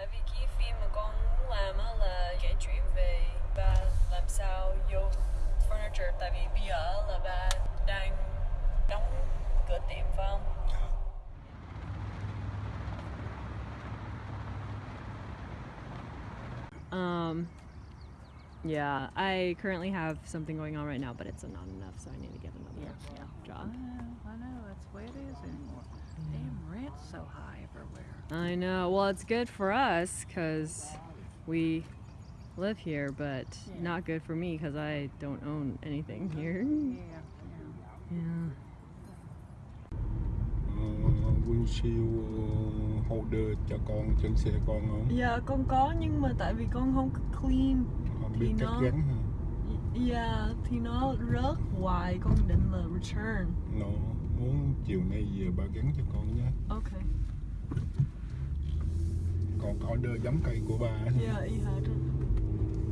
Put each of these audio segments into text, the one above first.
tại vì cái phim mà con muốn làm á là kể chuyện về ba làm sao vô furniture tại vì bây giờ là ba đang đóng cửa tiệm phải không? Um, yeah, I currently have something going on right now, but it's not enough, so I need to get another Yeah, yeah. job. I know, that's the way it is anymore. Damn rent's so high everywhere. I know. Well, it's good for us because we live here, but Yeah. not good for me because I don't own anything here. Yeah, yeah. Yeah. Ờ, windshield ờ, holder cho con trên xe con không? Dạ con có nhưng mà tại vì con không clean Không Thì biết cách nó- gắn hả? Dạ thì nó rớt hoài con định là return Nó muốn chiều nay về ba gắn cho con nhé. Ok Còn order giống cây của ba? Dạ y hệt.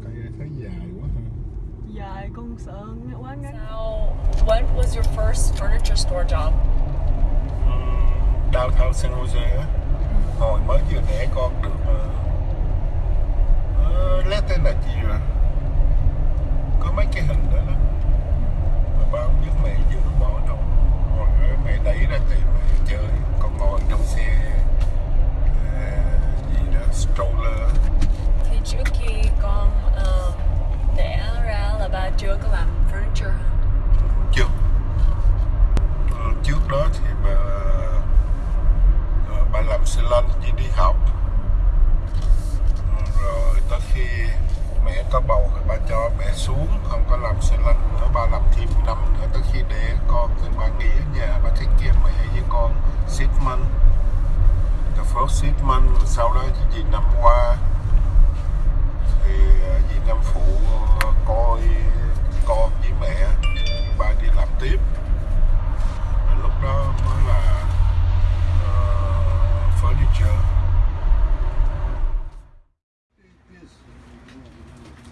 Cây thấy dài quá ha. Dài con sợ quá ngắn So, when was your first furniture store job? Downtown San Jose á. Hồi mới vừa đẻ con được uh, lát tên là gì rồi? Có mấy cái hình đó đó. Mà ba không biết mẹ vừa bỏ đâu. Rồi mẹ đẩy ra tìm mẹ chơi. Con ngồi trong xe ờ, gì đó stroller. Thì trước khi con um, đẻ ra là ba chưa có làm furniture? Chưa. Ừ, trước đó thì bà ờ, bà làm salon chỉ đi học. Rồi tới khi mẹ có bầu thì bà cho mẹ xuống, không có làm xe lăn nữa bà làm thêm năm nữa. Tới khi để con thì bà nghỉ ở nhà, bà thích kia mẹ với con six the first six sau đó thì gì, năm qua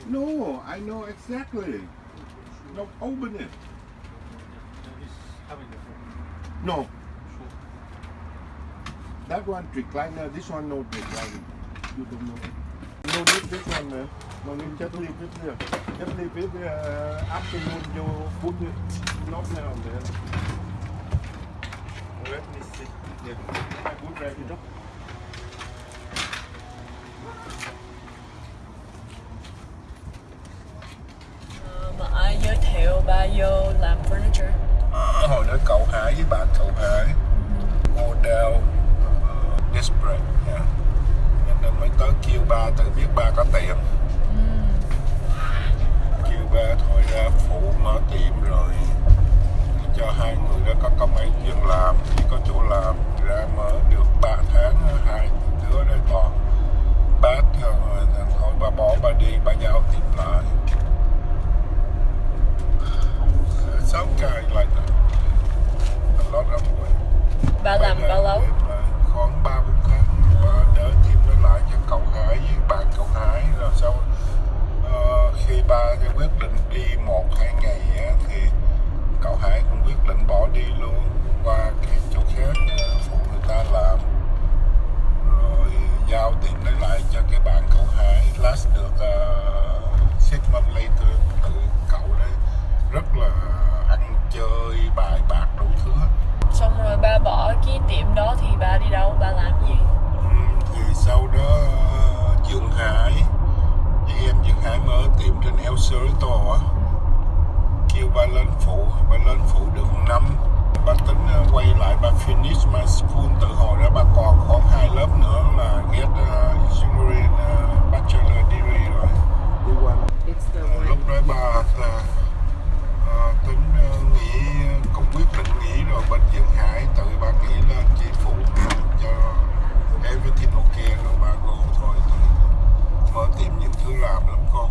No, I know exactly. No, open it. No. That one recliner, this one no recliner. You don't know. No need this one, man. No need, just leave it here. Just leave it uh, afternoon, you put it, not now and. Let me see. Yeah, I put right it ba vô làm furniture? hồi đó cậu Hải với bạn cậu Hải model uh, desperate yeah. Nên mới tới kêu ba tự biết ba có tiệm kêu ba thôi ra phụ mở tiệm rồi cho hai người đó có công ăn việc làm chỉ có chỗ làm ra mở được 3 tháng hai đứa đấy toàn bát thôi thôi bà bỏ ba đi ba giao tiệm lại some guy like that a lot of way Ba làm bao lâu? khoảng ba bốn tháng và đỡ tìm nó lại cho cậu Hải với bạn cậu Hải rồi sau ờ, khi ba cái quyết định đi một hai ngày á, thì cậu Hải cũng quyết định bỏ đi luôn qua cái chỗ khác ờ, phụ người ta làm rồi giao tiền lấy lại cho cái bạn cậu Hải last được uh, six months later tự cậu đấy rất là ăn chơi bài bạc đủ thứ hết Xong rồi ba bỏ cái tiệm đó thì ba đi đâu? Ba làm gì? Ừm, thì sau đó ờ, Dượng Hải chị em Dượng Hải mở tiệm trên El Cerrito á kêu ba lên phụ ba lên phụ được một năm ba tính ờ, quay lại ba finish my school từ hồi đó ba còn khoảng hai lớp nữa là get uh, engineering uh, bachelor degree rồi It's the Ờ, lúc đó ba là ờ, tính ờ, nghỉ cũng quyết định nghỉ rồi bên Dượng Hải tự ba nghỉ lên chỉ phụ cho everything ok rồi ba go thôi thì mở tiệm nhiều thứ làm lắm con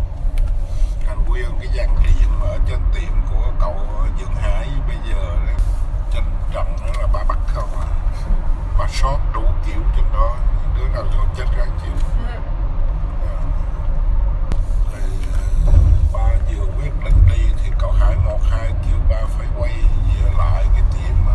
thành nguyên cái dàn riêng mở trên tiệm của cậu Dượng Hải bây giờ đấy, trên trần đó là ba bắt không à ba shop đủ kiểu trên đó đứa nào vô chết ráng chịu thì ba vừa quyết định đi thì cậu Hải một hai kêu ba phải quay về lại cái tiệm mà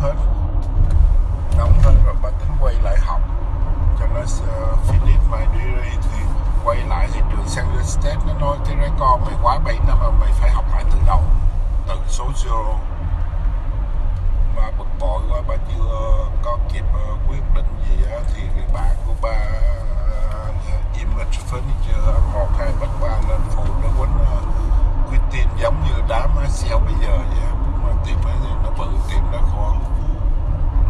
hết đóng hết rồi bà tính quay lại học cho nó mày đi đi thì quay lại thì trường San Diego State. Nó nói cái record mày quá 7 năm mà mày phải học lại từ đầu, từ số zero. Mà bực bội quá, bà chưa có kịp ờ, quyết định gì á, thì cái bạn của bà uh, image furniture một hai bắt ba lên phụ nó quýnh uh, quyết tiền giống như đám sale bây giờ vậy á. mà tiệm ấy thì nó bự tiệm nó khoảng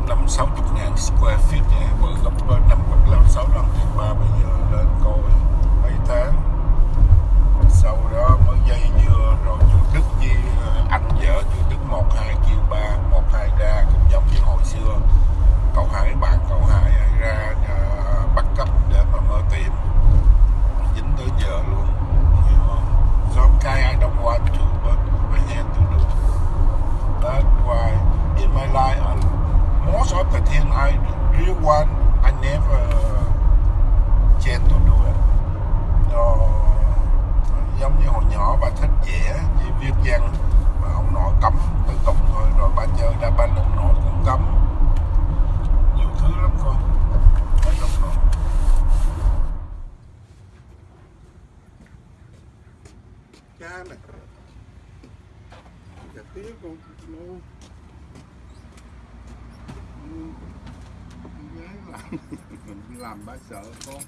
năm sáu chục ngàn square feet vậy bự gấp đôi năm gấp năm sáu lần tiền ba bây giờ lên coi mấy tháng sau đó mới dây dưa rồi chú Đức với ờ, anh vợ chú Đức một hai kêu ba một hai ra cũng giống như hồi xưa cậu hai bạn cậu hai ra uh, bắt cấp để mà mở tiệm dính tới giờ luôn hiểu không some guy I don't want to but I have to do that's why in my life and so the thing I really want I never chance to do ờ, it Đó, giống như hồi nhỏ bà thích vẽ với viết văn. Mà ông nội cấm tự tục thôi rồi bà chơi đa ban ông nội cũng cấm. Nhiều thứ lắm con I don't know cha này. Dạ, Chả tiếc con luôn. Gái làm mình làm bà sợ con.